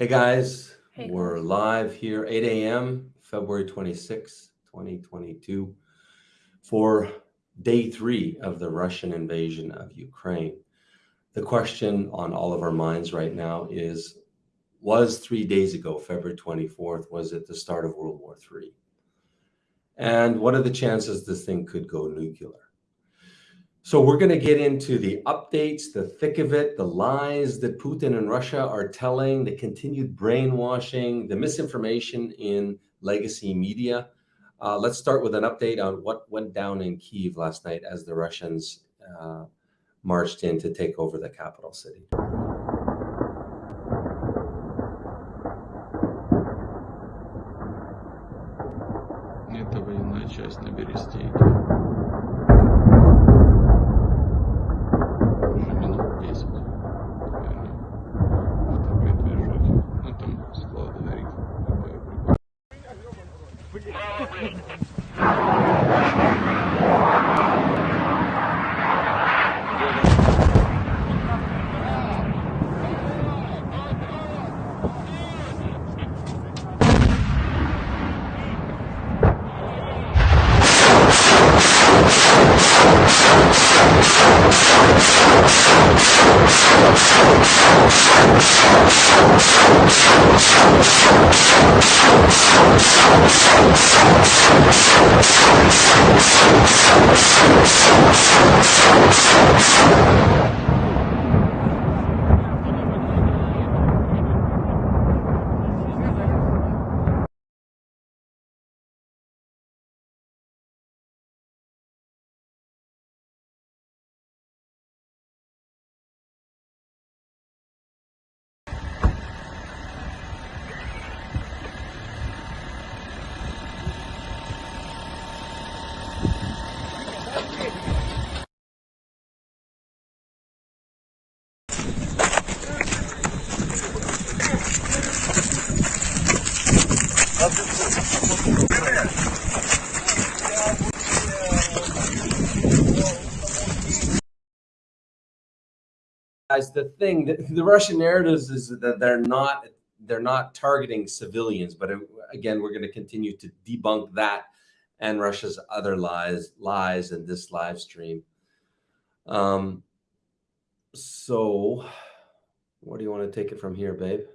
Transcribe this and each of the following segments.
Hey guys, Hey, we're live here, 8 a.m., February 26, 2022, for day three of the Russian invasion of Ukraine. The question on all of our minds right now is Was three days ago, February 24th, was it the start of World War III? And what are the chances this thing could go nuclear? So we're going to get into the updates, the thick of it, the lies that Putin and Russia are telling, the continued brainwashing, the misinformation in legacy media. Uh, let's start with an update on what went down in Kiev last night as the Russians uh, marched in to take over the capital city. Guys, the thing, the, the Russian narratives is that they're not they're not targeting civilians, but uh, again, we're going to continue to debunk that and Russia's other lies lies in this live stream. Um, so where do you want to take it from here, babe?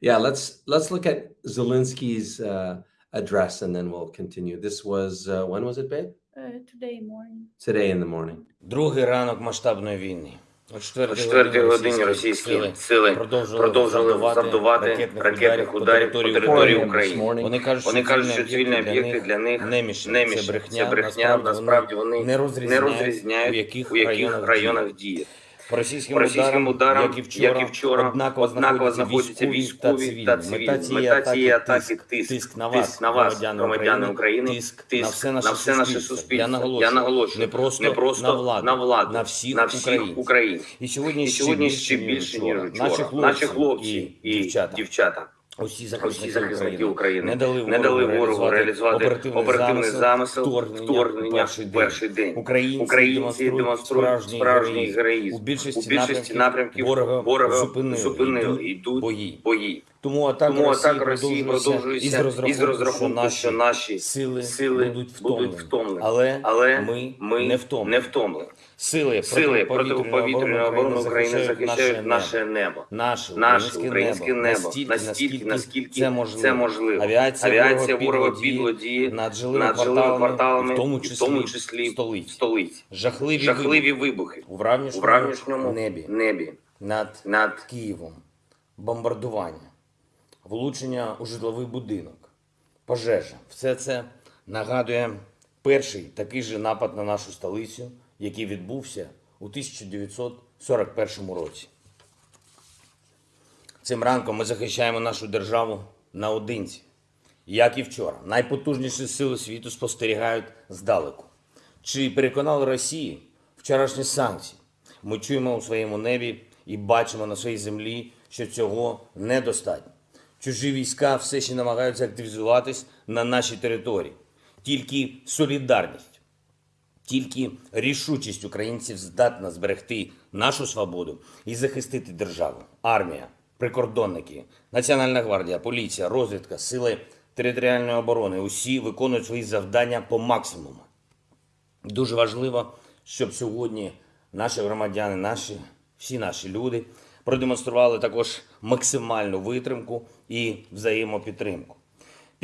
Yeah, let's let's look at Zelensky's uh, address and then we'll continue. This was uh, when was it, babe? Uh, today morning. Today in the morning. Другий ранок масштабної війни. О О 4 четвертій годині російські сили продовжили завдавати ракетних ударів по території України. Вони кажуть, Вони кажуть, що цивільні об'єкти для них немічні. немічні. Це брехня. Насправді вони не не розрізняють, у яких, у яких районах, діє. По російським, російським ударам, як і вчора, як і вчора, однаково, однаково знаходяться військові та цивільні. Мета цієї атаки атаки тиск, тиск, на вас, тиск на вас, громадяни громадяни України, тиск, тиск на все наше на все наше суспільство. Я наголошую, Я наголошую, не просто, не просто на владу, на владу, на всіх, на всіх українців. українців. І сьогодні, І сьогодні ще більше, ніж Наші вчора. хлопці, Наші хлопці і, дівчата, дівчата усі усі захисники, захисники України, України не дали не дали ворогу реалізувати оперативний, оперативний замисел вторгнення, вторгнення в перший день. перший день. Українці, Українці демонструють справжній героїзм. У більшості, У більшості напрямків ворога, ворога зупинили, зупинили, йдуть бої. бої. Тому атака Тому Росії, атака Росії продовжується продовжується із розрахунку, що наші сили, сили, будуть будуть втомлені. втомлені. Але, Але ми, ми не втомлені. не втомлені. Сили, Сили протиповітряної оборони України захищають наше небо. Наше, Наше українське, небо, небо. Настільки, настільки, наскільки це можливо. це можливо. Авіація, Авіація ворога ворога підло підло діє над жилими кварталами, кварталами, в тому числі, в тому числі в столиці. Жахливі, Жахливі вибухи. у вранішньому небі. небі. Над над Києвом, бомбардування, влучення у житловий будинок, пожежа. Все це нагадує перший такий же напад на нашу столицю, який відбувся у 1941 році. Цим ранком ми захищаємо нашу державу наодинці. Як і вчора, найпотужніші сили світу спостерігають здалеку. Чи переконали Росії вчорашні санкції? Ми чуємо у своєму небі і бачимо на своїй землі, що цього недостатньо. Чужі війська все ще намагаються активізуватись на нашій території. Тільки солідарність, тільки рішучість українців здатна зберегти нашу свободу і захистити державу. Армія, прикордонники, Національна гвардія, поліція, розвідка, сили територіальної оборони усі виконують свої завдання по максимуму. Дуже важливо, щоб сьогодні наші громадяни, наші, всі наші люди продемонстрували також максимальну витримку і взаємопідтримку.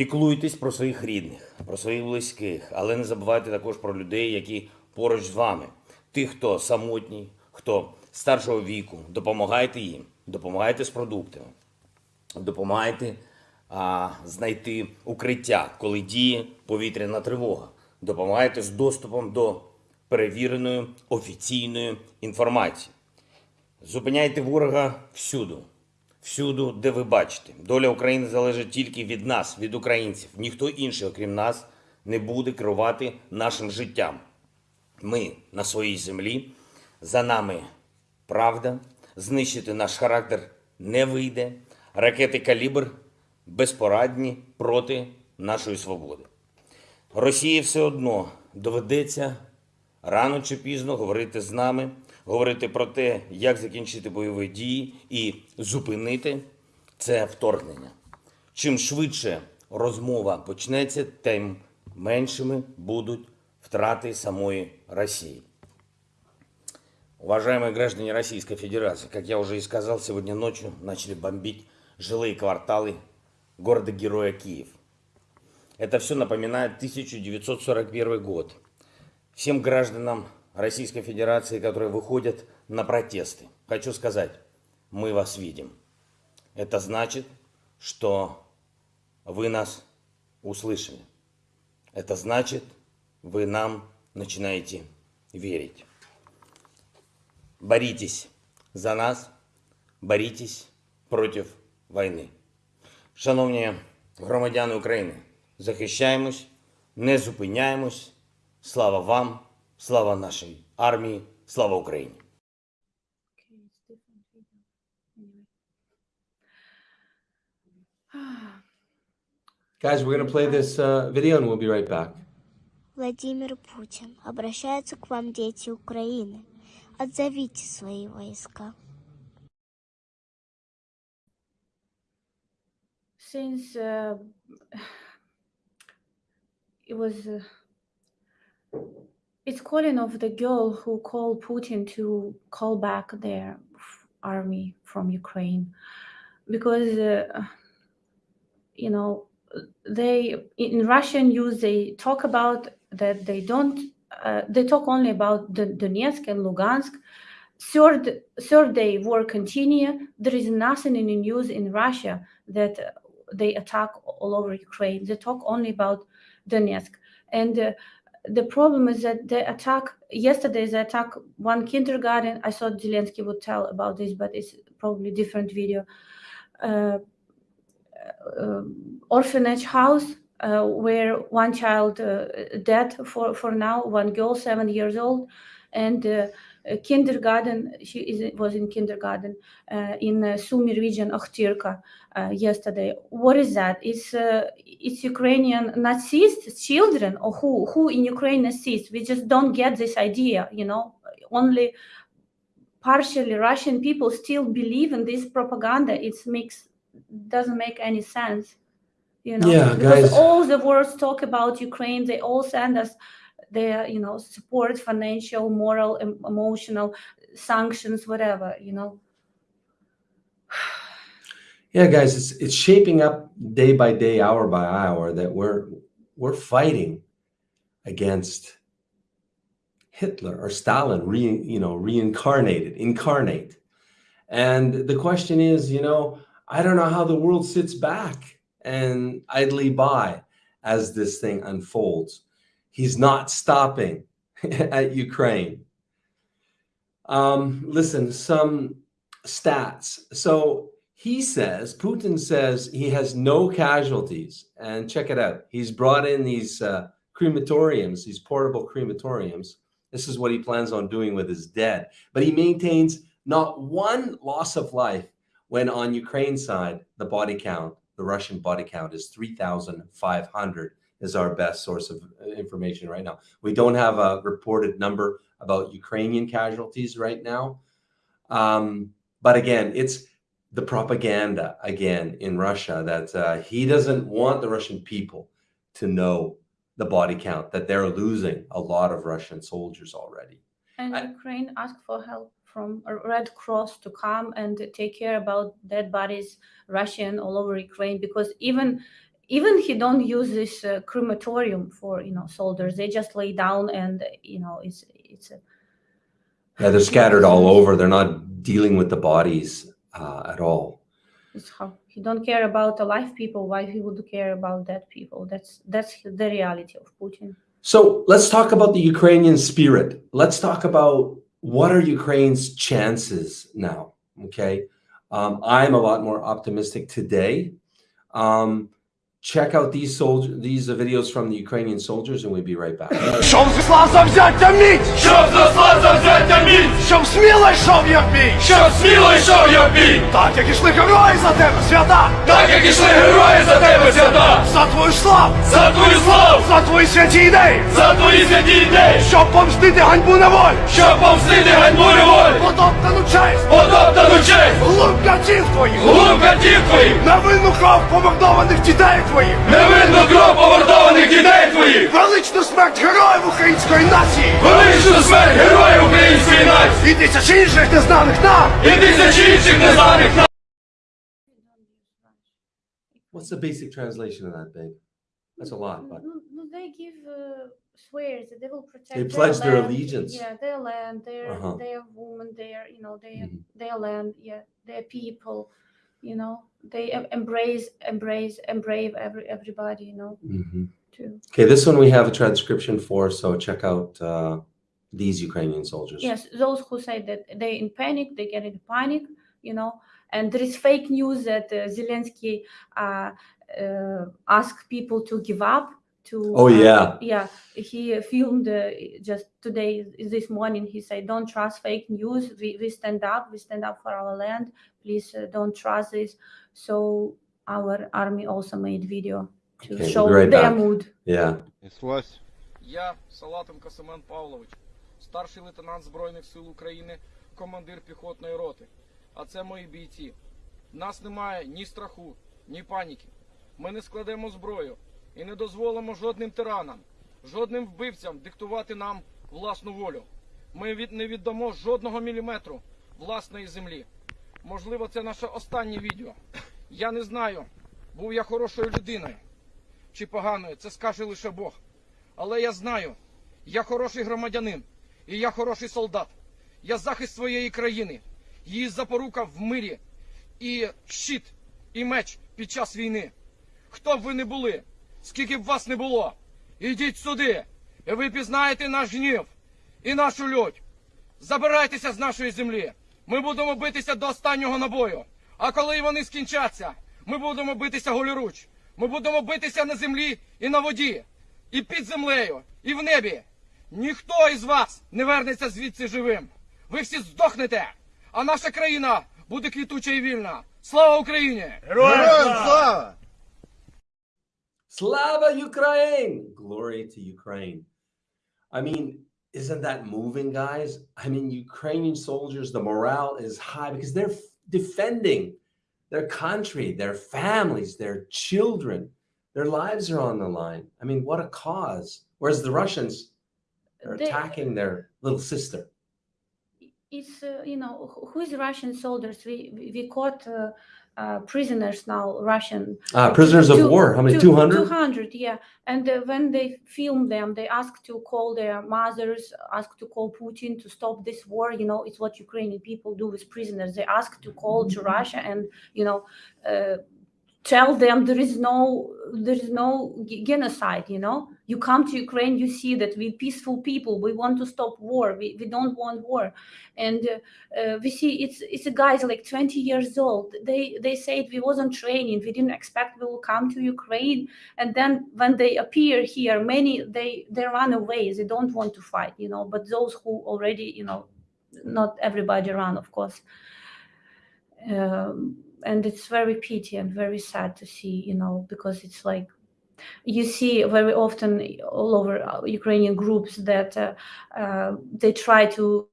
Піклуйтесь про своїх рідних, про своїх близьких, але не забувайте також про людей, які поруч з вами. Тих, хто самотній, хто старшого віку, допомагайте їм, допомагайте з продуктами, допомагайте а, знайти укриття, коли діє повітряна тривога. Допомагайте з доступом до перевіреної офіційної інформації. Зупиняйте ворога всюду, всюду, де ви бачите. Доля України залежить тільки від нас, від українців. Ніхто інший, окрім нас, не буде керувати нашим життям. Ми на своїй землі, за нами правда, знищити наш характер не вийде. Ракети калібр безпорадні проти нашої свободи. Росії все одно доведеться рано чи пізно говорити з нами, говорити про те, як закінчити бойові дії і зупинити це вторгнення. Чим швидше розмова почнеться, тим меншими будуть втраты самой России. Уважаемые граждане Российской Федерации, как я уже и сказал, сегодня ночью начали бомбить жилые кварталы города-героя Киев. Это все напоминает 1941 год. Всем гражданам Российской Федерации, которые выходят на протесты, хочу сказать, мы вас видим. Это значит, что вы нас услышали. Это значит, вы нам начинаете верить. Боритесь за нас, борітесь проти війни. Шановні громадяни України, захищаємось, не зупиняємось. Слава вам, Слава нашій армії, слава Україні! Guys, we're going to play this uh, video and we'll be right back. Владимир Путин. Обращаются к вам дети Украины. Отзовите свои войска. Since uh, it was, uh, it's calling of the girl who called Putin to call back their army from Ukraine, because uh, you know they in Russian news they talk about that they don't uh, they talk only about the Donetsk and Lugansk. Third third day war continue. There is nothing in the news in Russia that they attack all over Ukraine. They talk only about Donetsk. And uh, the problem is that they attack, yesterday they attack one kindergarten. I thought Zelensky would tell about this, but it's probably different video. Uh, uh, orphanage house uh, where one child uh, dead for, for now, one girl, seven years old, and uh, kindergarten, she is, was in kindergarten uh, in uh, Sumy region, Okhtirka, uh, yesterday. What is that? It's uh, it's Ukrainian Nazis children, or who who in Ukraine Nazis? We just don't get this idea, you know. Only partially Russian people still believe in this propaganda. It makes doesn't make any sense, you know. Yeah, because guys. all the words talk about Ukraine. They all send us their you know support, financial, moral, em- emotional sanctions, whatever, you know. Yeah, guys, it's it's shaping up day by day, hour by hour that we're we're fighting against Hitler or Stalin, re, you know, reincarnated, incarnate. And the question is, you know, I don't know how the world sits back and idly by as this thing unfolds. He's not stopping at Ukraine. Um, listen, some stats. So he says, Putin says he has no casualties. And check it out. He's brought in these uh, crematoriums, these portable crematoriums. This is what he plans on doing with his dead. But he maintains not one loss of life when on Ukraine side, the body count, the Russian body count is 3,500 is our best source of uh, information right now. We don't have a reported number about Ukrainian casualties right now. Um, but again, it's the propaganda again in Russia that uh, he doesn't want the Russian people to know the body count, that they're losing a lot of Russian soldiers already. And I- Ukraine asked for help from Red Cross to come and take care about dead bodies, Russian all over Ukraine, because even even he don't use this uh, crematorium for you know soldiers. They just lay down and you know it's it's a Yeah, they're scattered all over. They're not dealing with the bodies uh, at all. it's how he don't care about alive people. Why he would care about dead people? That's that's the reality of Putin. So let's talk about the Ukrainian spirit. Let's talk about what are Ukraine's chances now. Okay, um, I'm a lot more optimistic today. Um, check out these soldiers, these uh, videos from the Ukrainian soldiers, and we'll be right back. Щоб зла завзяття міць! Щоб за зла завзяття міць, Щоб сміло йшов я в бій! щоб сміло йшов я в бій, Так як ішли герої за тебе, свята! так як ішли герої за тебе свята, За твою славу! за твою славу, За твої святі ідеї! за твої святі ідеї, Щоб помстити ганьбу на щоб помстити ганьбу неволі, Потоптану честь! потоптану честь, Глум катів твоїх! глум катів твоїх, Невинну кров помордованих дітей твоїх! невинну кров повертованих дітей твоїх, Величну смерть героїв української нації! величну смерть героїв української нації І тисячі інших незнаних нам! і тисячі інших незнаних нам. What's the basic translation of that, babe? That's a lot, but No, no, they give uh, swears that they will protect. They their pledge their land, allegiance. Yeah, their land, their Uh-huh. their woman, their you know their Mhm. their land, yeah, their people. You know, they em- embrace, embrace, embrace every everybody. You know, Mhm. too. okay. This one we have a transcription for, so check out uh, these Ukrainian soldiers. Yes, those who say that they in panic, they get in panic. You know, and there is fake news that uh, Zelensky uh, uh, asked people to give up. To Oh, yeah. yeah. He filmed uh, just today, this morning. He said, "Don't trust fake news. We we stand up. We stand up for our land. Please uh, don't trust this." So our army also made video to Okay, show right their back. mood. Yeah. Неслась. Я Салатенко Семен Павлович, старший лейтенант Збройних сил України, командир піхотної роти. А це мої бійці. В нас немає ні страху, ні паніки. Ми не складемо зброю і не дозволимо жодним тиранам, жодним вбивцям диктувати нам власну волю. Ми від, не віддамо жодного міліметру власної землі. Можливо, це наше останнє відео. Я не знаю, був я хорошою людиною чи поганою, це скаже лише Бог. Але я знаю, я хороший громадянин і я хороший солдат. Я захист своєї країни, її запорука в мирі і щит, і меч під час війни. Хто б ви не були, скільки б вас не було, ідіть сюди, і ви пізнаєте наш гнів і нашу лють. Забирайтеся з нашої землі. Ми будемо битися до останнього набою. А коли вони скінчаться, ми будемо битися голіруч. Ми будемо битися на землі і на воді, і під землею, і в небі. Ніхто із вас не вернеться звідси живим. Ви всі здохнете, а наша країна буде квітуча і вільна. Слава Україні! Slava Ukraine! Glory to Ukraine. I mean, isn't that moving, guys? I mean, Ukrainian soldiers, the morale is high because they're defending their country, their families, their children. Their lives are on the line. I mean, what a cause. Whereas the Russians are They- attacking their little sister. it's uh, you know who- is Russian soldiers? We we we caught uh, uh, prisoners now, Russian Ah, prisoners of war. How many? 200? 200, yeah. And uh, when they film them, they ask to call their mothers, ask to call Putin to stop this war. You know, it's what Ukrainian people do with prisoners. They ask to call to Russia and you know. Uh, tell them there is no there is no genocide you know? You come to ukraine you see that we peaceful people we want to stop war we, we don't want war. And uh, we see it's it's a guys like 20 years old. They they said we wasn't training we didn't expect we will come to ukraine. And then when they appear here many they they run away they don't want to fight you know? But those who already you know not everybody run of course. Um, and it's very pity and very sad to see you know because it's like you see very often all over uh, Ukrainian groups that uh, uh, they try to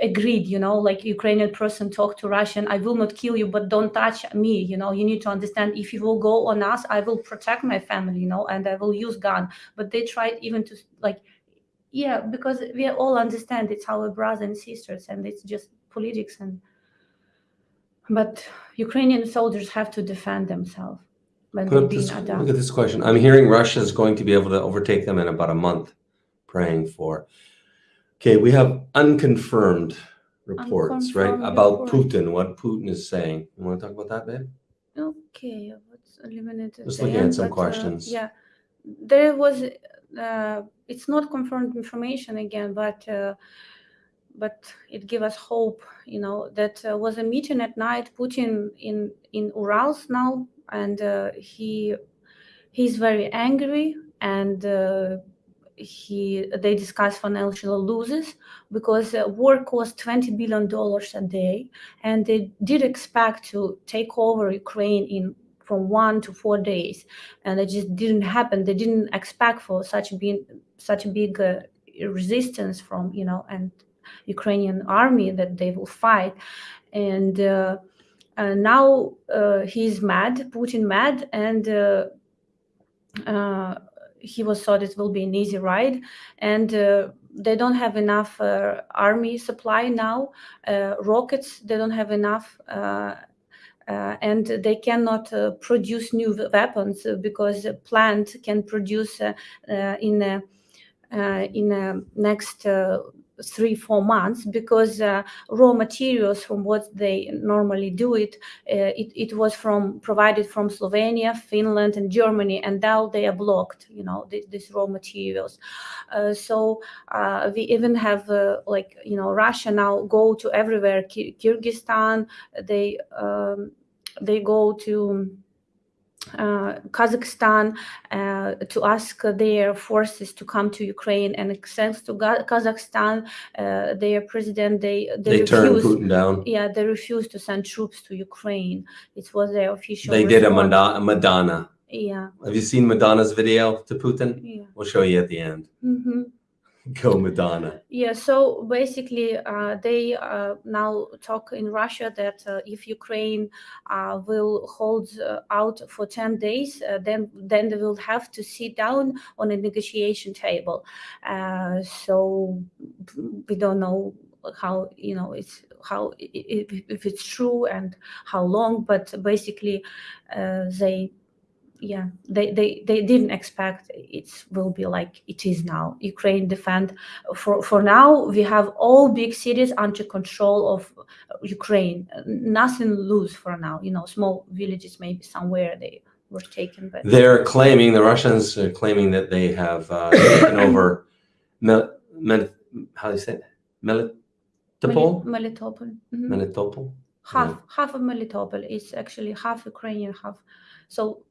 agree, you know, like Ukrainian person talk to Russian, I will not kill you, but don't touch me, you know, you need to understand if you will go on us, I will protect my family, you know, and I will use gun. But they tried even to like, yeah, because we all understand it's our brothers and sisters and it's just politics and, but Ukrainian soldiers have to defend themselves when Put they're up being this, look at this question. I'm hearing Russia is going to be able to overtake them in about a month. Praying for. Okay, we have unconfirmed reports, right, Unconfirmed about. Putin. What Putin is saying. You want to talk about that, babe? Okay, what's limited? Just looking at some but, uh, questions. yeah, there was. Uh, it's not confirmed information again, but uh, but it gave us hope. You know that uh, was a meeting at night. Putin in in Urals now, and uh, he he's very angry and. Uh, he they discuss financial losses because uh, war cost 20 billion dollars a day and they did expect to take over ukraine in from one to four days and it just didn't happen they didn't expect for such big such big uh, resistance from you know and ukrainian army that they will fight. And uh, uh, now uh, he's mad putin mad and uh, uh, he was thought it will be an easy ride. And uh, they don't have enough army supply now rockets they don't have enough uh, and they cannot uh, produce new weapons because a plant can produce uh, in in a next three four months because uh, raw materials from what they normally do it, uh, it it was from provided from Slovenia, Finland, and Germany, and now they are blocked. You know th- these raw materials. Uh, so uh, we even have uh, like you know Russia now go to everywhere. Kyrgyzstan, they um, they go to uh, Kazakhstan uh, to ask their forces to come to Ukraine, and thanks to Ga- Kazakhstan, uh, their president they they, They turned refused. Putin down. Yeah, they refused to send troops to Ukraine. It was their official. They did a response. Madonna, Madonna. Yeah, Have you seen Madonna's video to Putin? yeah. We'll show you at the end. hmm Go Madonna. Yeah, so basically, uh, they uh, now talk in Russia that uh, if Ukraine uh, will hold uh, out for 10 days, uh, then then they will have to sit down on a negotiation table. Uh, so we don't know how you know it's how if, if it's true and how long, but basically, uh, they yeah they, they they didn't expect it will be like it is now ukraine defend for for now we have all big cities under control of ukraine nothing loose for now you know small villages maybe somewhere they were taken but They're claiming, the Russians are claiming that they have uh, taken over Mel, Mel, how do you say it? Melitopol? Meli- melitopol mhm. Melitopol? half half of melitopol is actually half ukrainian half so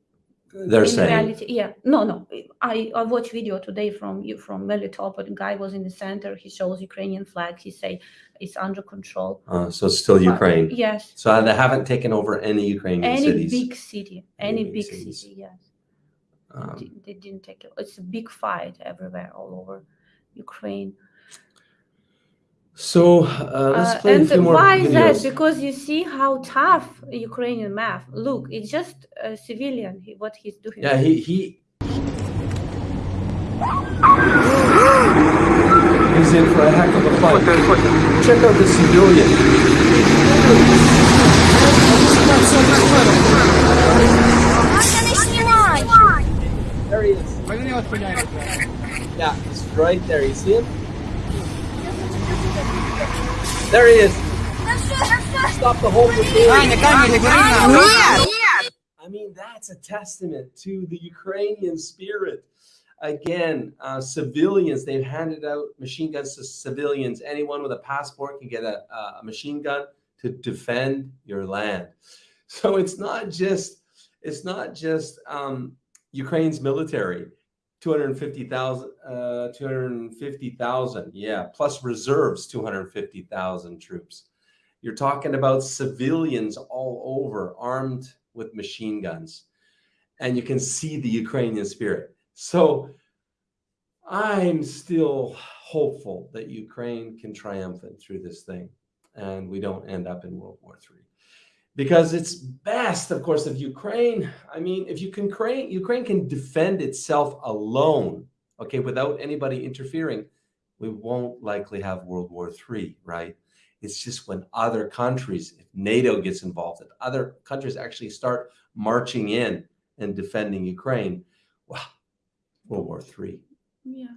They're in saying. reality. Yeah. No no. I i watched video today from you from melitopol the guy was in the center. He shows ukrainian flag. He say it's under control. Uh, so it's still But- Ukraine. yes. So they haven't taken over any Ukrainian any cities. big city. Any, big big cities. city yes. Um, Di- they didn't take it. It's a big fight everywhere all over ukraine so uh, let's Uh, play a and few more why is that because you see how tough ukrainian math look it's just a civilian he, what he's doing Yeah, he he. He's in for a heck of a fight. Check out the civilian. There he is. Yeah, he's right there. You see him? There he is. Stop the whole brigade. I mean, that's a testament to the Ukrainian spirit. Again, uh, civilians, they've handed out machine guns to civilians. Anyone with a passport can get a, a machine gun to defend your land. So it's not just, it's not just um, Ukraine's military. 250,000, uh, 250,000, yeah, plus reserves, 250,000 troops. You're talking about civilians all over armed with machine guns. and you can see the Ukrainian spirit. So I'm still hopeful that Ukraine can triumphant through this thing and we don't end up in World War III. Because it's of course, if Ukraine, I mean, if you can Ukraine, Ukraine can defend itself alone, okay, without anybody interfering, we won't likely have World War III, right? It's just when other countries, if NATO gets involved, if other countries actually start marching in and defending Ukraine, well, World War III. Yeah.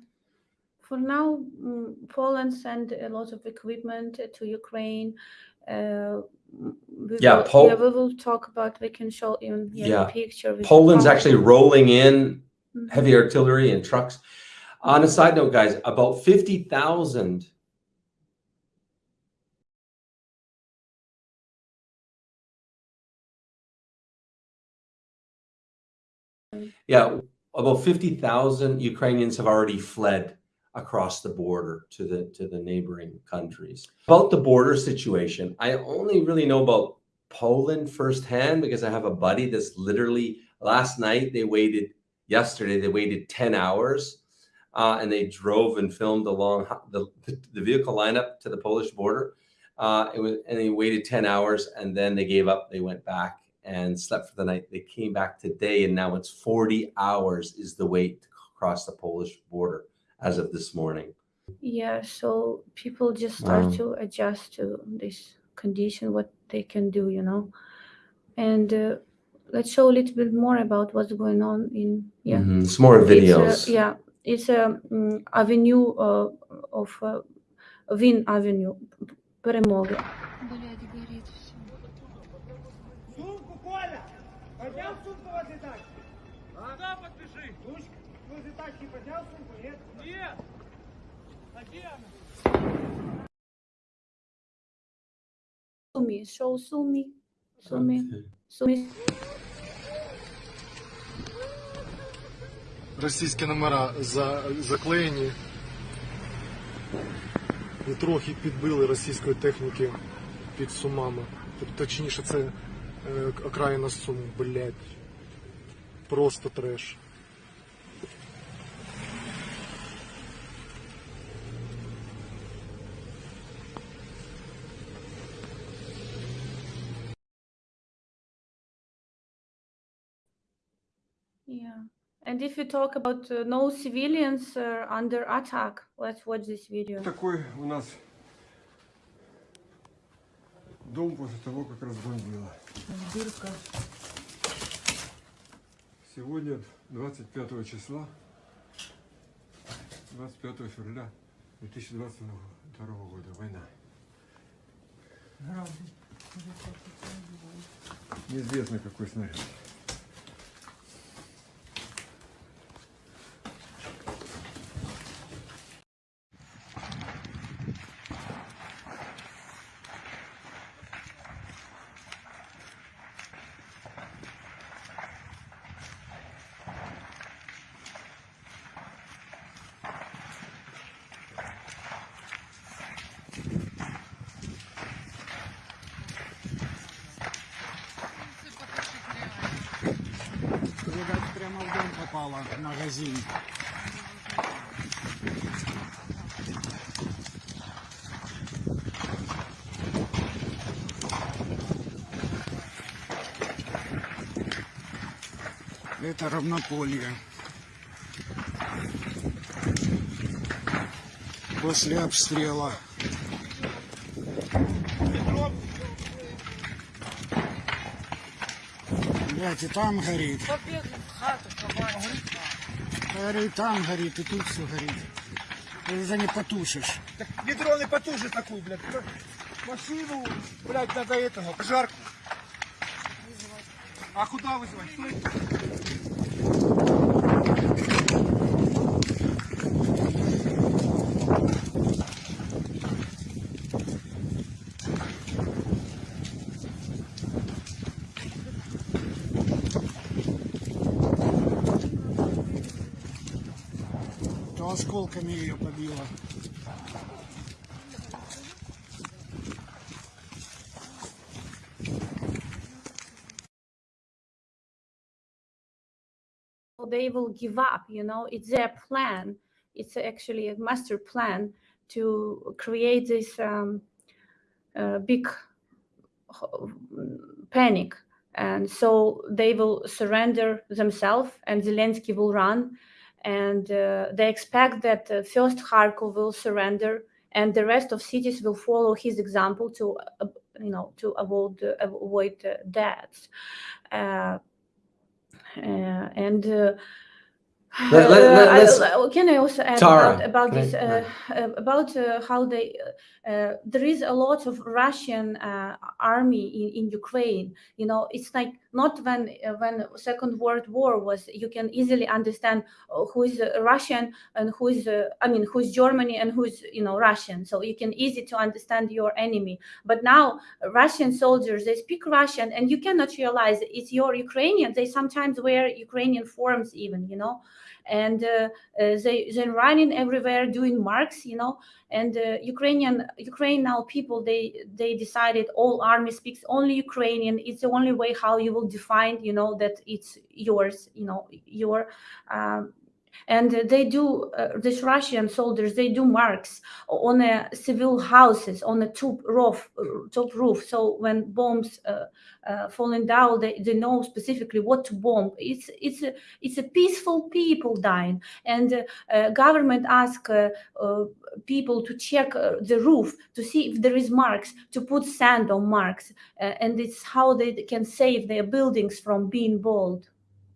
For now, mm, Poland sent a lot of equipment to Ukraine. Uh, we Yeah, will, Pol- yeah, we will talk about. We can show even here Yeah. picture. Poland's actually rolling in Mhm. heavy artillery and trucks. On a side note, guys, about 50,000 Yeah, about 50,000 Ukrainians have already fled across the border to the to the neighboring countries. About the border situation, I only really know about Poland firsthand because I have a buddy that's literally last night they waited yesterday they waited 10 hours uh, and they drove and filmed along the, the vehicle lineup to the Polish border. Uh, it was and they waited 10 hours and then they gave up. They went back and slept for the night. They came back today and now it's 40 hours is the wait to cross the Polish border as of this morning. Yeah, so people just start Wow. to adjust to this condition, what they can do, you know. And uh, let's show a little bit more about what's going on in yeah. Mhm. Some more It's videos. a, yeah, it's a um, avenue uh, of uh, Вин Avenue, перемоги. Сумі, шоу Сумі, Okay. Сумі. російські номера за, заклеєні і трохи підбили російської техніки під Сумами. Точніше, це е, окраїна Сум, блядь. Просто треш. If you talk about uh, no civilians uh, under attack, let's watch this video. Такой у нас дом после того, как разбомбило. Дырка. Сегодня 25 числа, 25 февраля 2022 года, война. Неизвестно какой снаряд. Это равнополье. После обстрела. Блять, и там горит. Говорит, там горит, и тут все горит. Ты уже не потушишь. Так ведро не потужит такую, блядь. Машину, блядь, надо этого, пожарку. А куда вызывать? Стой. They will give up, you know, it's their plan. It's actually a master plan to create this um, uh, big uh, panic. And so they will surrender themselves and Zelensky will run and uh, they expect that uh, first Kharkov will surrender, and the rest of cities will follow his example to, uh, you know, to avoid avoid deaths. And Let- let- uh, can I also add Tara, about, about can I- this uh, uh, about uh, how they uh, uh, there is a lot of Russian uh, army in, in Ukraine. You know, it's like not when uh, when Second World War was. You can easily understand who is uh, Russian and who is uh, I mean who is Germany and who is you know Russian. So you can easy to understand your enemy. But now Russian soldiers they speak Russian and you cannot realize it's your Ukrainian. They sometimes wear Ukrainian forms even. You know and uh, uh, they they're running everywhere doing marks you know. And uh, ukrainian ukraine now people they they decided all army speaks only ukrainian. It's the only way how you will define you know that it's yours you know your um, and they do uh, these russian soldiers they do marks on uh, civil houses on the top roof top roof. So when bombs uh, uh, falling down they, they know specifically what to bomb. It's it's a, it's a peaceful people dying. And uh, government ask uh, uh, people to check the roof to see if there is marks to put sand on marks. And it's how they can save their buildings from being bombed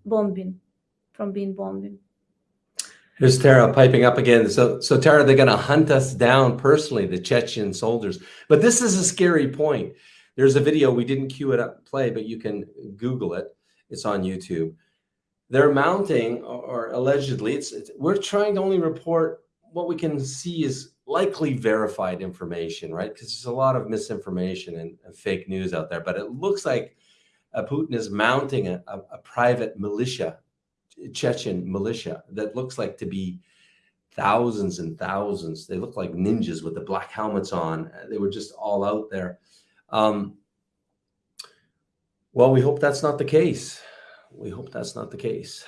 bombing from being bombing Here's Tara piping up again. So, so Tara, they're going to hunt us down personally, the Chechen soldiers. But this is a scary point. There's a video we didn't cue it up play, but you can Google it. It's on YouTube. They're mounting, or, or allegedly, it's, it's we're trying to only report what we can see is likely verified information, right? Because there's a lot of misinformation and, and fake news out there. But it looks like uh, Putin is mounting a, a, a private militia Chechen militia that looks like to be thousands and thousands. They look like ninjas with the black helmets on. They were just all out there. Um, well, we hope that's not the case. We hope that's not the case.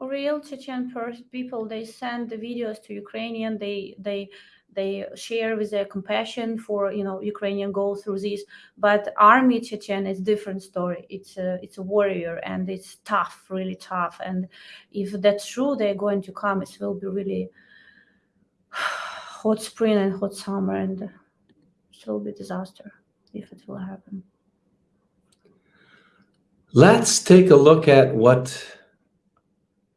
real Chechen people they send the videos to Ukrainian they they they share with their compassion for you know Ukrainian go through this. But army Chechen is different story. It's a it's a warrior and it's tough really tough. And if that's true they're going to come. It will be really hot spring and hot summer and it will be disaster if it will happen. Let's take a look at what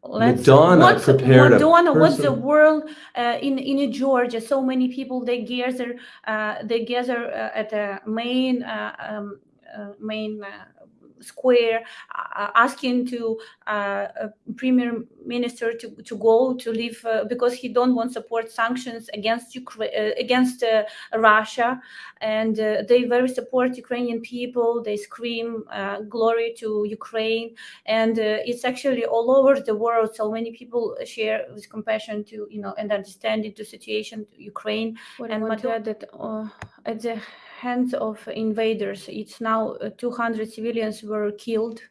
Let's, Madonna what's, prepared Madonna, what's the world uh, in in Georgia? So many people they gather uh, they gather uh, at the main uh, um, uh, main uh, square, uh, asking to uh, premier minister to, to go to leave uh, because he don't want support sanctions against Ukraine uh, against uh, Russia, and uh, they very support Ukrainian people. They scream uh, glory to Ukraine. And uh, it's actually all over the world. So many people share with compassion to you know and understanding to situation to ukraine. And Madonna that uh, at the hands of invaders it's now uh, 200 civilians were killed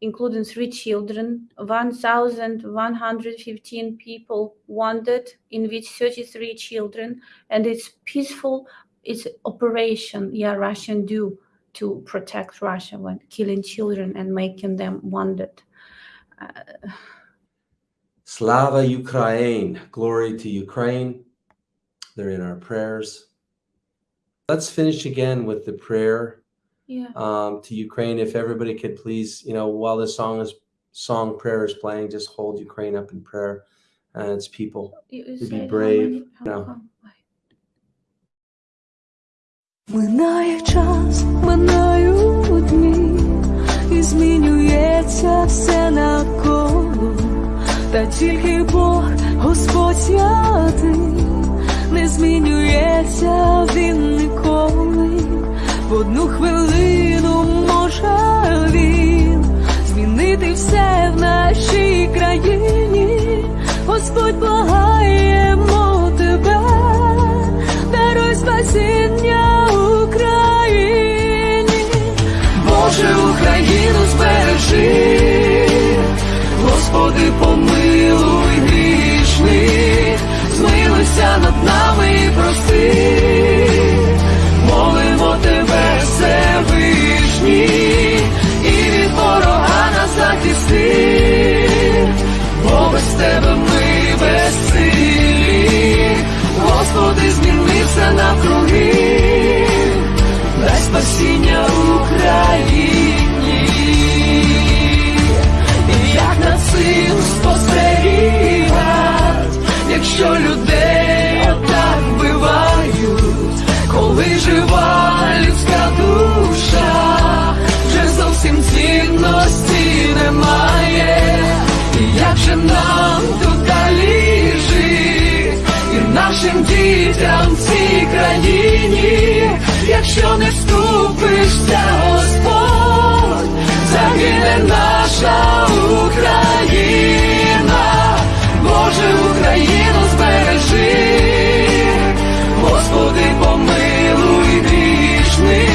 including three children 1115 people wounded in which 33 children and it's peaceful it's operation yeah russian do to protect Russia when killing children and making them wounded. Uh, Slava Ukraine, glory to Ukraine. They're in our prayers. Let's finish again with the prayer yeah. um, to Ukraine. If everybody could please, you know, while this song is song prayer is playing, just hold Ukraine up in prayer and its people You- you to said be how brave. many- how- No. how- Минає час, минають дні, і змінюється все навколо, та тільки Бог, Господь святий, Не змінюється він ніколи. В одну хвилину може він змінити все в нашій країні. Господь благаємо тебе, даруй спасіння Україні, Боже, Україну збережи, Господи, над нами прости. нашим дітям в цій країні, якщо не вступишся, Господь, загине наша Україна, Боже Україну збережи, Господи, помилуй грішних.